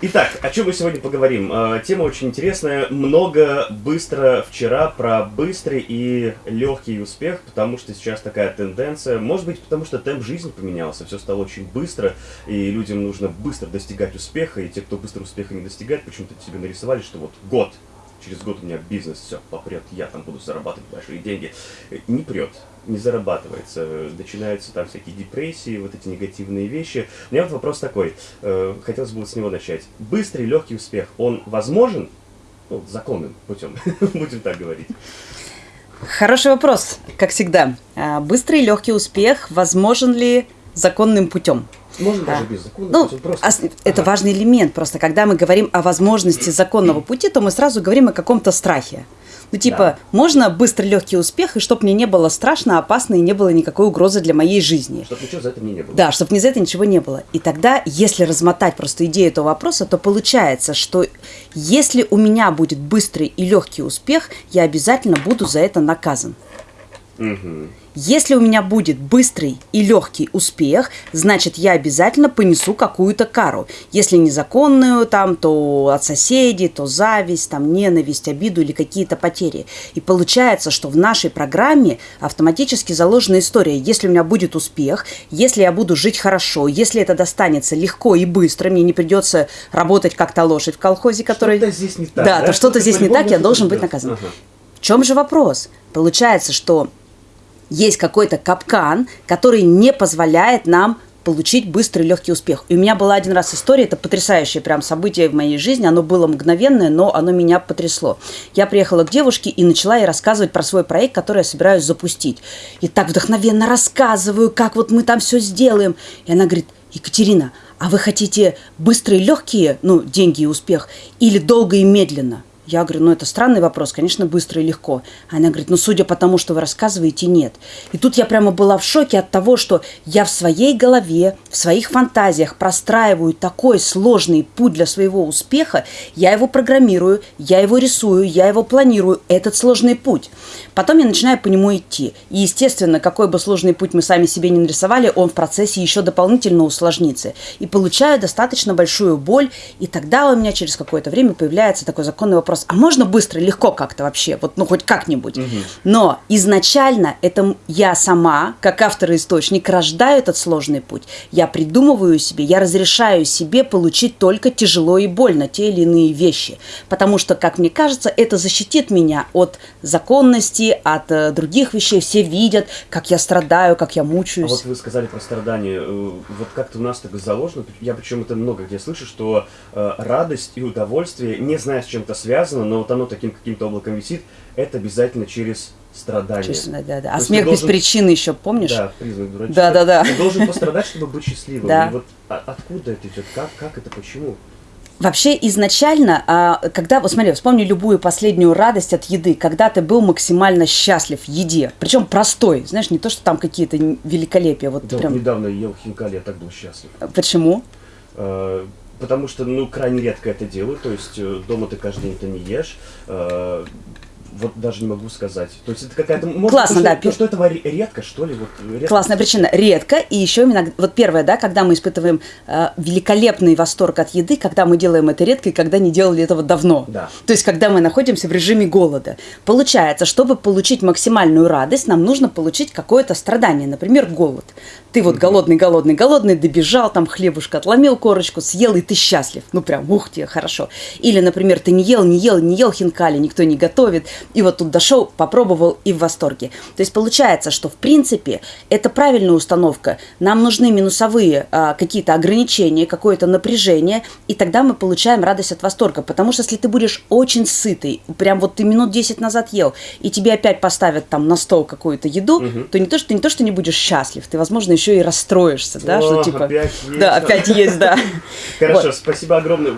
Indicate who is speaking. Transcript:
Speaker 1: Итак, о чем мы сегодня поговорим? Э, Тема очень интересная. Много, быстро, вчера про быстрый и легкий успех, потому что сейчас такая тенденция. Может быть, потому что темп жизни поменялся, все стало очень быстро, и людям нужно быстро достигать успеха, и те, кто быстро успеха не достигает, почему-то себе нарисовали, что вот год, через год у меня бизнес, все, попрет, я там буду зарабатывать большие деньги. Э, Не прет, не зарабатывается, начинаются там всякие депрессии, вот эти негативные вещи. У меня вот вопрос такой, э, хотелось бы вот с него начать. Быстрый, легкий успех, он возможен? Ну, законным путем, будем так говорить.
Speaker 2: Хороший вопрос, как всегда. А, Быстрый легкий успех возможен ли законным путем?
Speaker 1: Можно
Speaker 2: Да.
Speaker 1: даже без законным
Speaker 2: Ну,
Speaker 1: просто.
Speaker 2: ос- это
Speaker 1: Ага.
Speaker 2: важный элемент. Просто когда мы говорим о возможности законного пути, то мы сразу говорим о каком-то страхе. Ну, типа,
Speaker 1: Да.
Speaker 2: можно быстрый легкий успех, и чтобы мне не было страшно, опасно, и не было никакой угрозы для моей жизни.
Speaker 1: Чтобы ничего за это мне не было.
Speaker 2: Да, чтобы ни за это ничего не было. И тогда, если размотать просто идею этого вопроса, то получается, что если у меня будет быстрый и легкий успех, я обязательно буду за это наказан.
Speaker 1: Мгм.
Speaker 2: Если у меня будет быстрый и легкий успех, значит, я обязательно понесу какую-то кару. Если незаконную, там, то от соседей, то зависть, там, ненависть, обиду или какие-то потери. И получается, что в нашей программе автоматически заложена история. Если у меня будет успех, если я буду жить хорошо, если это достанется легко и быстро, мне не придется работать как та лошадь в колхозе, который...
Speaker 1: Что-то здесь не так.
Speaker 2: Да, то что-то здесь не так, я должен быть наказан.
Speaker 1: Ага.
Speaker 2: В чем же вопрос? Получается, что есть какой-то капкан, который не позволяет нам получить быстрый легкий успех. И у меня была один раз история, это потрясающее прям событие в моей жизни, оно было мгновенное, но оно меня потрясло. Я приехала к девушке и начала ей рассказывать про свой проект, который я собираюсь запустить. И так вдохновенно рассказываю, как вот мы там все сделаем. И она говорит, Екатерина, а вы хотите быстрые легкие, ну, деньги и успех, или долго и медленно? Я говорю, ну это странный вопрос, конечно, быстро и легко. Она говорит, ну судя по тому, что вы рассказываете, нет. И тут я прямо была в шоке от того, что я в своей голове, в своих фантазиях простраиваю такой сложный путь для своего успеха, я его программирую, я его рисую, я его планирую, этот сложный путь. Потом я начинаю по нему идти. И, естественно, какой бы сложный путь мы сами себе не нарисовали, он в процессе еще дополнительно усложнится. И получаю достаточно большую боль, и тогда у меня через какое-то время появляется такой законный вопрос, а можно быстро, легко как-то вообще, вот ну хоть как-нибудь. Но изначально это я сама, как автор и источник, рождаю этот сложный путь. Я придумываю себе, я разрешаю себе получить только тяжело и больно те или иные вещи. Потому что, как мне кажется, это защитит меня от законности, от э, других вещей. Все видят, как я страдаю, как я
Speaker 1: А
Speaker 2: мучаюсь.
Speaker 1: вот вы сказали про страдания. э, Вот как-то у нас так заложено, я причем это много где слышу, что э, радость и удовольствие, не знаю, с чем это связано, но вот оно таким каким-то облаком висит, это обязательно через страдания.
Speaker 2: Честно, да, да. А смех без
Speaker 1: должен-
Speaker 2: причины еще, помнишь?
Speaker 1: Да, признак дурачка.
Speaker 2: Да, да, да.
Speaker 1: Ты должен пострадать, чтобы быть счастливым.
Speaker 2: Да.
Speaker 1: И вот а- откуда это идет? Как, как это, почему?
Speaker 2: Вообще изначально, а, когда, вот смотри, вспомни любую последнюю радость от еды, когда ты был максимально счастлив в еде, причем простой, знаешь, не то, что там какие-то великолепия, вот
Speaker 1: Да, вот
Speaker 2: прям.
Speaker 1: недавно ел хинкали, я так был счастлив.
Speaker 2: Почему?
Speaker 1: Э, Потому что, ну, крайне редко это делаю, то есть э, дома ты каждый день это не ешь. Вот даже не могу сказать. То есть это какая-то... Может,
Speaker 2: Классно,
Speaker 1: то,
Speaker 2: да,
Speaker 1: что, то, что этого ре- редко, что ли? Вот, редко.
Speaker 2: Классная причина. Редко. И еще именно, вот первое, да, когда мы испытываем э, великолепный восторг от еды, когда мы делаем это редко и когда не делали этого давно.
Speaker 1: Да.
Speaker 2: То есть, когда мы находимся в режиме голода. Получается, чтобы получить максимальную радость, нам нужно получить какое-то страдание, например, голод. Ты вот голодный, голодный, голодный, добежал, там хлебушка отломил корочку, съел, и ты счастлив. Ну, прям, ух тебе, хорошо. Или, например, ты не ел, не ел, не ел хинкали, никто не готовит, и вот тут дошел, попробовал и в восторге. То есть, получается, что, в принципе, это правильная установка. Нам нужны минусовые а, какие-то ограничения, какое-то напряжение, и тогда мы получаем радость от восторга. Потому что если ты будешь очень сытый, прям вот ты минут 10 назад ел, и тебе опять поставят там на стол какую-то еду, то не то, что ты не то, что не будешь счастлив, ты, возможно, еще и расстроишься, да,
Speaker 1: О,
Speaker 2: что типа...
Speaker 1: опять есть,
Speaker 2: да, опять есть, да.
Speaker 1: Хорошо,
Speaker 2: Вот.
Speaker 1: спасибо огромное.